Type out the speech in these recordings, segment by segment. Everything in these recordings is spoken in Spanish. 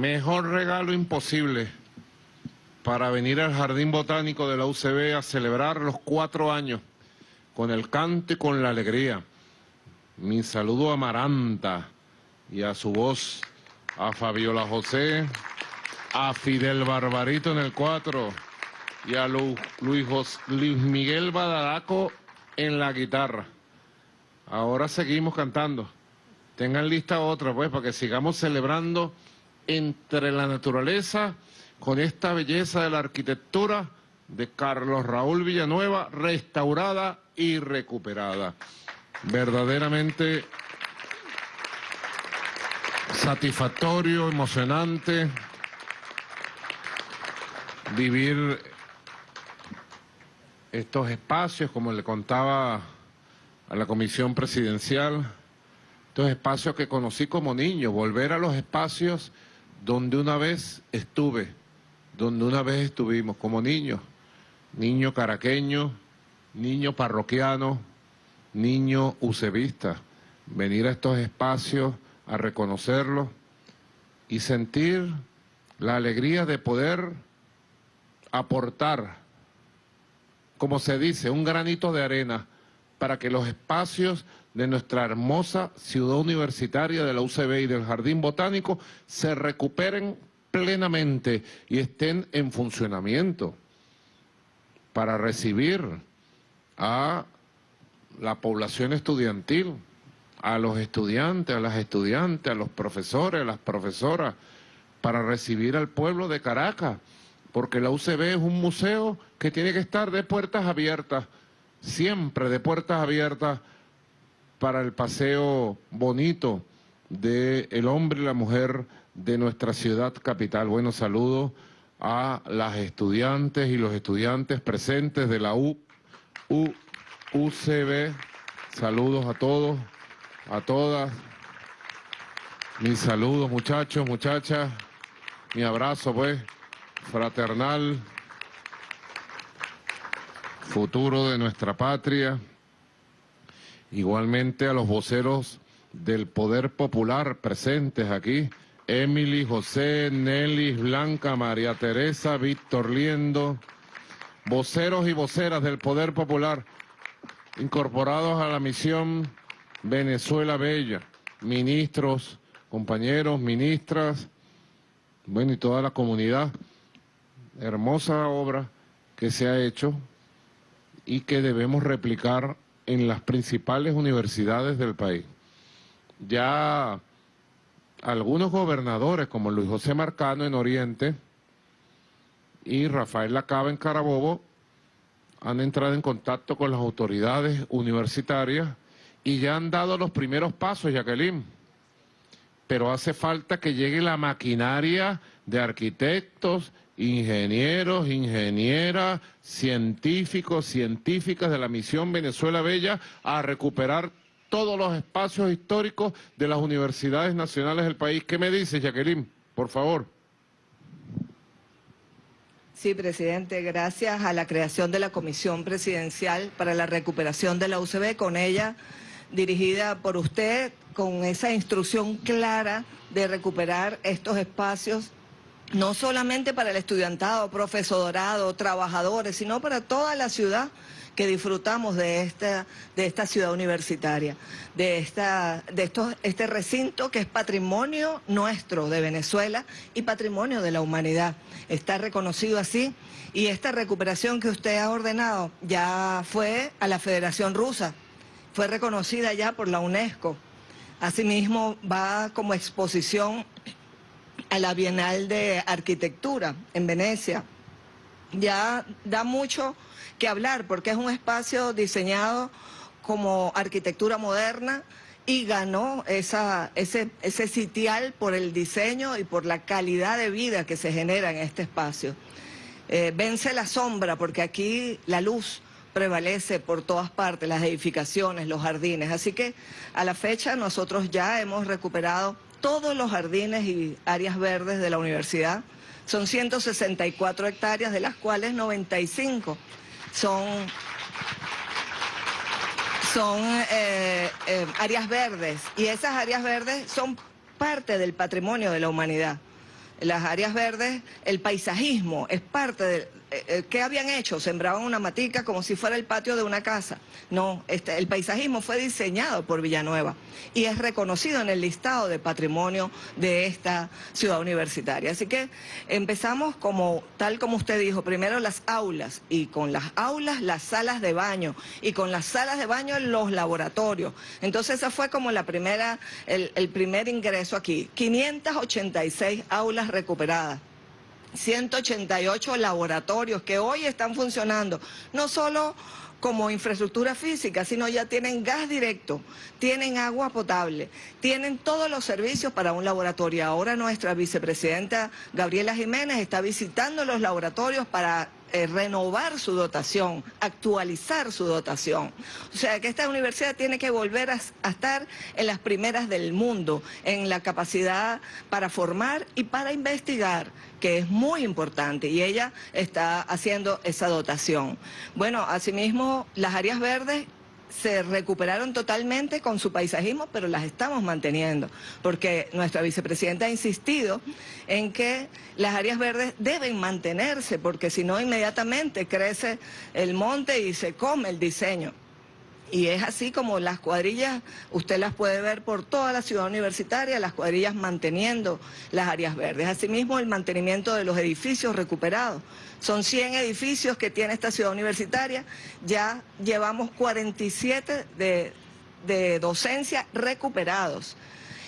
Mejor regalo imposible para venir al Jardín Botánico de la UCB a celebrar los cuatro años con el canto y con la alegría. Mi saludo a Maranta y a su voz, a Fabiola José, a Fidel Barbarito en el cuatro y a Luis, Luis Miguel Badaraco en la guitarra. Ahora seguimos cantando. Tengan lista otra, pues, para que sigamos celebrando entre la naturaleza con esta belleza de la arquitectura de Carlos Raúl Villanueva, restaurada y recuperada. Verdaderamente satisfactorio, emocionante vivir estos espacios, como le contaba a la comisión presidencial, estos espacios que conocí como niño, volver a los espacios donde una vez estuve, donde una vez estuvimos como niños, niño caraqueño, niño parroquiano, niño usebista, venir a estos espacios a reconocerlos y sentir la alegría de poder aportar, como se dice, un granito de arena para que los espacios de nuestra hermosa ciudad universitaria de la UCB y del Jardín Botánico se recuperen plenamente y estén en funcionamiento para recibir a la población estudiantil, a los estudiantes, a las estudiantes, a los profesores, a las profesoras, para recibir al pueblo de Caracas, porque la UCB es un museo que tiene que estar de puertas abiertas, siempre de puertas abiertas para el paseo bonito del el hombre y la mujer de nuestra ciudad capital. Bueno, saludo a las estudiantes y los estudiantes presentes de la U, UCB. Saludos a todos, a todas. Mis saludos, muchachos, muchachas. Mi abrazo, pues, fraternal. Futuro de nuestra patria. Igualmente a los voceros del Poder Popular presentes aquí, Emily, José, Nelly, Blanca, María Teresa, Víctor Liendo, voceros y voceras del Poder Popular incorporados a la misión Venezuela Bella, ministros, compañeros, ministras, bueno, y toda la comunidad. Hermosa obra que se ha hecho y que debemos replicar en las principales universidades del país. Ya algunos gobernadores, como Luis José Marcano en Oriente y Rafael Lacaba en Carabobo, han entrado en contacto con las autoridades universitarias y ya han dado los primeros pasos, Jacqueline. Pero hace falta que llegue la maquinaria de arquitectos, ingenieros, ingenieras, científicos, científicas de la misión Venezuela Bella a recuperar todos los espacios históricos de las universidades nacionales del país. ¿Qué me dice, Jacqueline? Por favor. Sí, presidente, gracias a la creación de la Comisión Presidencial para la Recuperación de la UCB, con ella dirigida por usted, con esa instrucción clara de recuperar estos espacios no solamente para el estudiantado, profesorado, trabajadores, sino para toda la ciudad que disfrutamos de esta, de esta ciudad universitaria, de, esta, de estos, este recinto que es patrimonio nuestro de Venezuela y patrimonio de la humanidad. Está reconocido así y esta recuperación que usted ha ordenado ya fue a la Federación Rusa, fue reconocida ya por la UNESCO. Asimismo va como exposición a la Bienal de Arquitectura en Venecia. Ya da mucho que hablar porque es un espacio diseñado como arquitectura moderna y ganó esa, ese, ese sitial por el diseño y por la calidad de vida que se genera en este espacio. Eh, vence la sombra porque aquí la luz prevalece por todas partes, las edificaciones, los jardines. Así que a la fecha nosotros ya hemos recuperado todos los jardines y áreas verdes de la universidad. Son 164 hectáreas, de las cuales 95 son, son eh, eh, áreas verdes. Y esas áreas verdes son parte del patrimonio de la humanidad. las áreas verdes, el paisajismo es parte de... Eh, eh, ¿Qué habían hecho? Sembraban una matica como si fuera el patio de una casa. No, este, el paisajismo fue diseñado por Villanueva y es reconocido en el listado de patrimonio de esta ciudad universitaria. Así que empezamos como, tal como usted dijo, primero las aulas y con las aulas las salas de baño y con las salas de baño los laboratorios. Entonces esa fue como la primera, el, el primer ingreso aquí. 586 aulas recuperadas. 188 laboratorios que hoy están funcionando, no solo como infraestructura física, sino ya tienen gas directo, tienen agua potable, tienen todos los servicios para un laboratorio. Ahora nuestra vicepresidenta Gabriela Jiménez está visitando los laboratorios para eh, renovar su dotación, actualizar su dotación. O sea que esta universidad tiene que volver a, a, estar en las primeras del mundo, en la capacidad para formar y para investigar, que es muy importante, y ella está haciendo esa dotación. Bueno, asimismo, las áreas verdes se recuperaron totalmente con su paisajismo, pero las estamos manteniendo, porque nuestra vicepresidenta ha insistido en que las áreas verdes deben mantenerse, porque si no inmediatamente crece el monte y se come el diseño. Y es así como las cuadrillas, usted las puede ver por toda la ciudad universitaria, las cuadrillas manteniendo las áreas verdes. Asimismo, el mantenimiento de los edificios recuperados. Son 100 edificios que tiene esta ciudad universitaria, ya llevamos 47 de, docencia recuperados.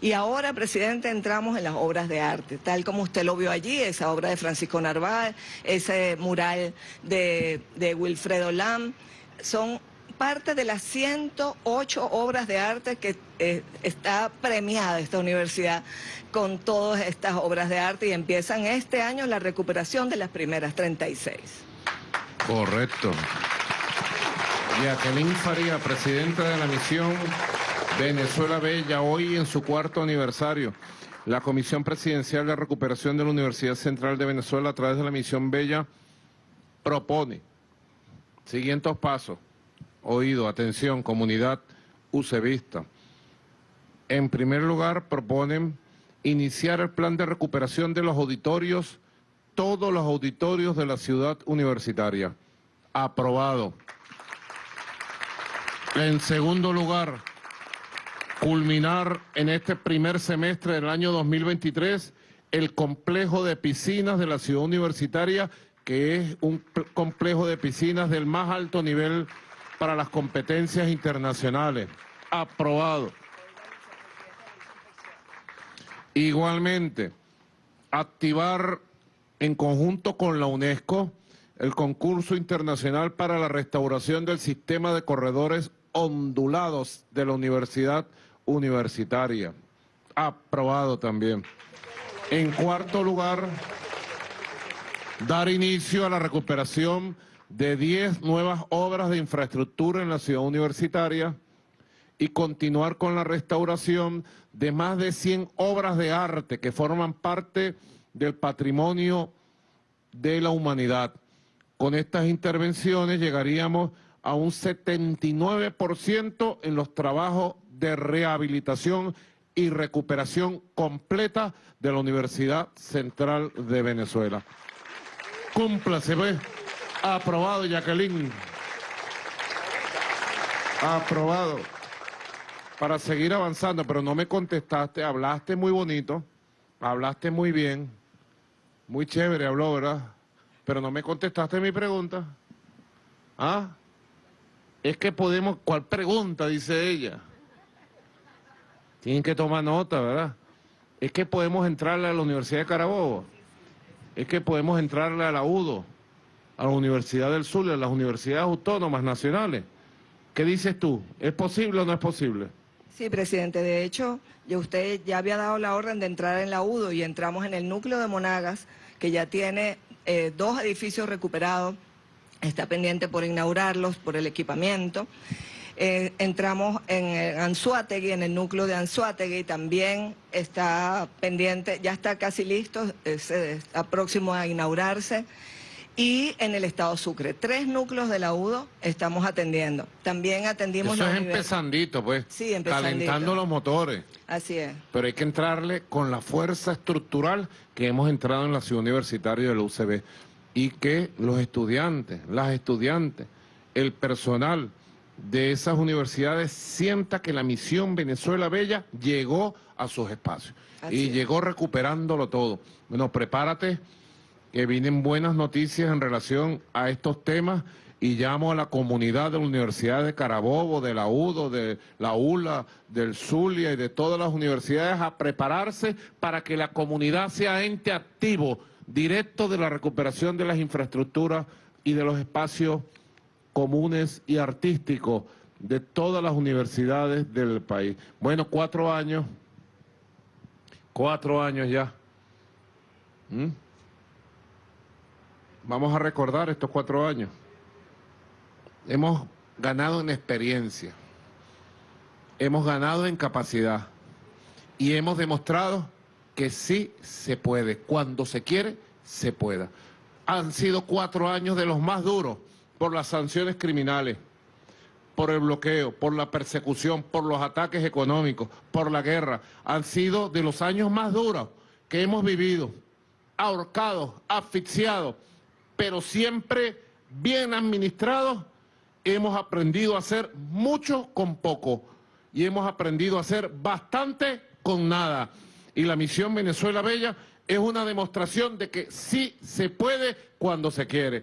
Y ahora, presidente, entramos en las obras de arte, tal como usted lo vio allí, esa obra de Francisco Narváez, ese mural de Wilfredo Lam, son parte de las 108 obras de arte que eh, está premiada esta universidad con todas estas obras de arte y empiezan este año la recuperación de las primeras 36. Correcto. Jacqueline Faría, presidenta de la misión Venezuela Bella, hoy en su cuarto aniversario. La Comisión Presidencial de Recuperación de la Universidad Central de Venezuela a través de la misión Bella propone siguientes pasos oído, atención, comunidad usevista. En primer lugar, proponen iniciar el plan de recuperación de los auditorios, todos los auditorios de la ciudad universitaria. Aprobado. En segundo lugar, culminar en este primer semestre del año 2023 el complejo de piscinas de la ciudad universitaria, que es un complejo de piscinas del más alto nivel para las competencias internacionales. Aprobado. Igualmente, activar en conjunto con la UNESCO el concurso internacional para la restauración del sistema de corredores ondulados de la universidad universitaria. Aprobado también. En cuarto lugar, dar inicio a la recuperación de 10 nuevas obras de infraestructura en la ciudad universitaria y continuar con la restauración de más de 100 obras de arte que forman parte del patrimonio de la humanidad. Con estas intervenciones llegaríamos a un 79% en los trabajos de rehabilitación y recuperación completa de la Universidad Central de Venezuela. Cúmplase, pues. Aprobado, Jacqueline. Aprobado. Para seguir avanzando, pero no me contestaste, hablaste muy bonito, hablaste muy bien, muy chévere habló, ¿verdad? Pero no me contestaste mi pregunta. ¿Ah? Es que podemos, ¿cuál pregunta? Dice ella. Tienen que tomar nota, ¿verdad? Es que podemos entrarle a la Universidad de Carabobo. Es que podemos entrarle a la UDO a la Universidad del Sur y a las universidades autónomas nacionales. ¿Qué dices tú? ¿Es posible o no es posible? Sí, presidente. De hecho, usted ya había dado la orden de entrar en la UDO y entramos en el núcleo de Monagas, que ya tiene eh, dos edificios recuperados, está pendiente por inaugurarlos, por el equipamiento. Eh, entramos en Anzuategui, en el núcleo de Anzuategui, también está pendiente, ya está casi listo, está próximo a inaugurarse y en el estado Sucre. Tres núcleos de la UDO estamos atendiendo. También atendimos... Eso es empezandito, pues. Sí, empezandito. Calentando los motores. Así es. Pero hay que entrarle con la fuerza estructural que hemos entrado en la ciudad universitaria de la UCB. Y que los estudiantes, las estudiantes, el personal de esas universidades sienta que la misión Venezuela Bella llegó a sus espacios. Así y es. llegó recuperándolo todo. Bueno, prepárate, que vienen buenas noticias en relación a estos temas y llamo a la comunidad de la Universidad de Carabobo, de la UDO, de la ULA, del Zulia y de todas las universidades a prepararse para que la comunidad sea ente activo, directo de la recuperación de las infraestructuras y de los espacios comunes y artísticos de todas las universidades del país. Bueno, cuatro años, cuatro años ya. ¿Mm? Vamos a recordar estos cuatro años. Hemos ganado en experiencia, hemos ganado en capacidad y hemos demostrado que sí se puede, cuando se quiere, se pueda. Han sido cuatro años de los más duros por las sanciones criminales, por el bloqueo, por la persecución, por los ataques económicos, por la guerra. Han sido de los años más duros que hemos vivido, ahorcados, asfixiados, pero siempre bien administrados. Hemos aprendido a hacer mucho con poco y hemos aprendido a hacer bastante con nada. Y la misión Venezuela Bella es una demostración de que sí se puede cuando se quiere.